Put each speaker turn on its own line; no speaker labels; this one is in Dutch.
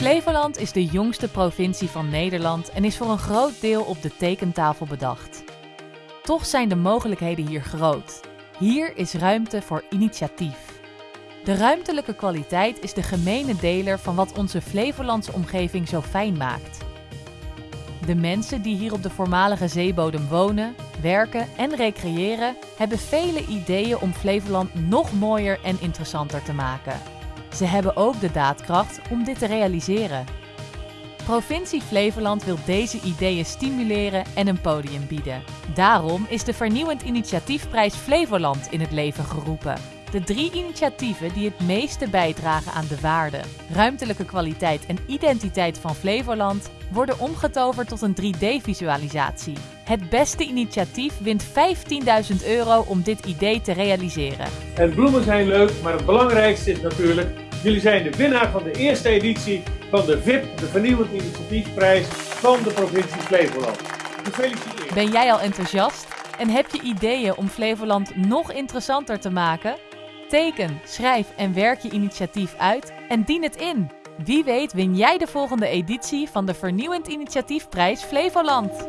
Flevoland is de jongste provincie van Nederland en is voor een groot deel op de tekentafel bedacht. Toch zijn de mogelijkheden hier groot. Hier is ruimte voor initiatief. De ruimtelijke kwaliteit is de gemene deler van wat onze Flevolandse omgeving zo fijn maakt. De mensen die hier op de voormalige zeebodem wonen, werken en recreëren, hebben vele ideeën om Flevoland nog mooier en interessanter te maken. Ze hebben ook de daadkracht om dit te realiseren. Provincie Flevoland wil deze ideeën stimuleren en een podium bieden. Daarom is de Vernieuwend Initiatiefprijs Flevoland in het leven geroepen. De drie initiatieven die het meeste bijdragen aan de waarde, ruimtelijke kwaliteit en identiteit van Flevoland worden omgetoverd tot een 3D-visualisatie. Het beste initiatief wint 15.000 euro om dit idee te realiseren.
En bloemen zijn leuk, maar het belangrijkste is natuurlijk, jullie zijn de winnaar van de eerste editie van de VIP, de Vernieuwend Initiatiefprijs van de provincie Flevoland. Gefeliciteerd!
Ben jij al enthousiast en heb je ideeën om Flevoland nog interessanter te maken? Teken, schrijf en werk je initiatief uit en dien het in. Wie weet win jij de volgende editie van de Vernieuwend Initiatiefprijs Flevoland.